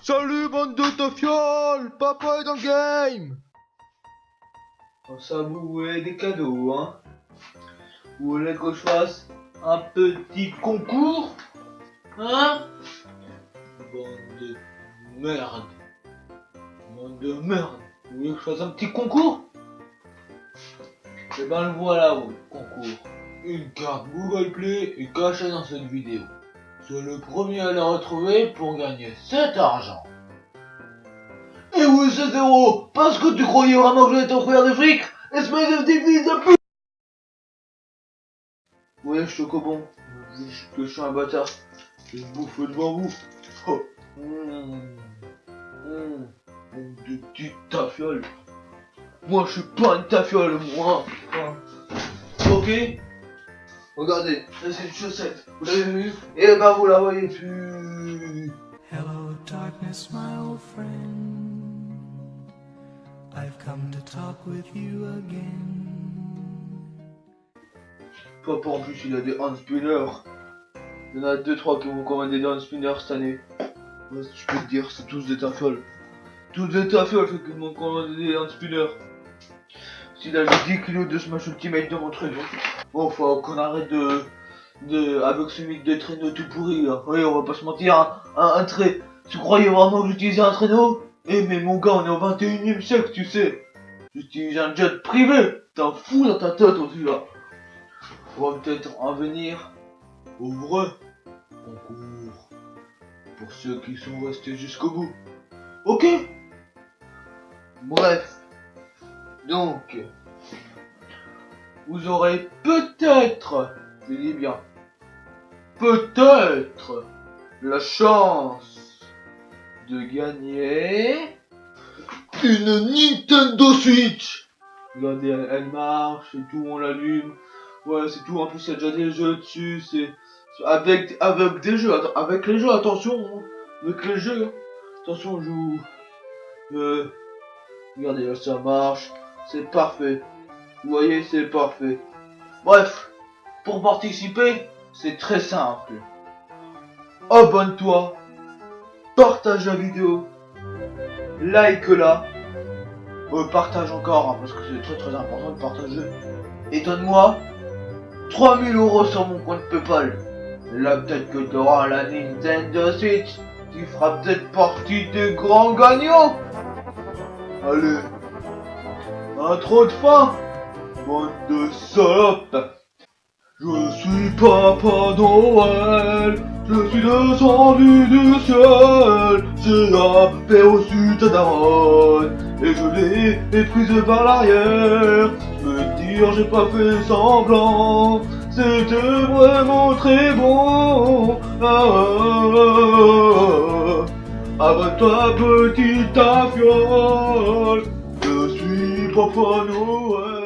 Salut bande de tafioles Papa est dans le game. Ça vous des cadeaux, hein. Vous voulez que je fasse un petit concours Hein? Bande de merde. Bande de merde. Vous voulez que je fasse un petit concours? Eh ben le voilà, votre concours. Une carte Google Play est cachée dans cette vidéo. C'est le premier à la retrouver pour gagner cet argent. Et oui, c'est zéro Parce que tu croyais vraiment que j'allais t'offrir des fric? Espèce de petit fils de pute Ouais, Chocobon, juste que je suis un bâtard. Je bouffe devant vous. Oh. Mmh. Mmh. Mmh, De petites tafioles. Moi, je suis pas une tafiole, moi. Ok? Regardez, ça c'est une chaussette. Vous l'avez vu Et ben vous la voyez plus. Hello, darkness, my old friend. I've come to talk with you again. Papa en plus il a des hand spinners. Il y en a 2-3 qui vont commander des hand spinners cette année. Je peux te dire, c'est tous des tafioles. Tous des tafioles ceux qui m'ont commandé des hand spinners. S'il a juste 10 kilos de Smash Ultimate dans mon traîneau. Bon, faut qu'on arrête de. de. avec ce mythe de traîneau tout pourri là. Oui, on va pas se mentir, hein. un, un trait. Tu croyais vraiment que j'utilisais un traîneau? Eh, mais mon gars, on est au 21 e siècle, tu sais. J'utilise un jet privé. T'es fou dans ta tête aussi là. On va peut-être en venir au vrai concours. Pour ceux qui sont restés jusqu'au bout. Ok? Bref. Donc, vous aurez peut-être, je dis bien, peut-être la chance de gagner une Nintendo Switch. Regardez, elle, marche et tout, on l'allume. Ouais, c'est tout. En plus, il y a déjà des jeux dessus. C'est avec avec des jeux. Avec les jeux, attention. hein. Avec les jeux. Attention, on joue. Euh, regardez, là, ça marche. C'est parfait. Vous voyez, c'est parfait. Bref, pour participer, c'est très simple. Abonne-toi, partage la vidéo, like-la, euh, partage encore, hein, parce que c'est très très important de partager. Et donne-moi 3000 euros sur mon compte Paypal. Là, peut-être que tu auras la Nintendo Switch. Tu feras peut-être partie des grands gagnants. Allez. Un trop de faim. Bande de salopes. Je suis Papa Noël. Je suis descendu du ciel. J'ai paix au sud Daronne. Et je l'ai méprisé par l'arrière. Me dire j'ai pas fait semblant. C'était vraiment très bon. Ah, ah, ah, ah. Abonne-toi petite. Je suis Papa Noël.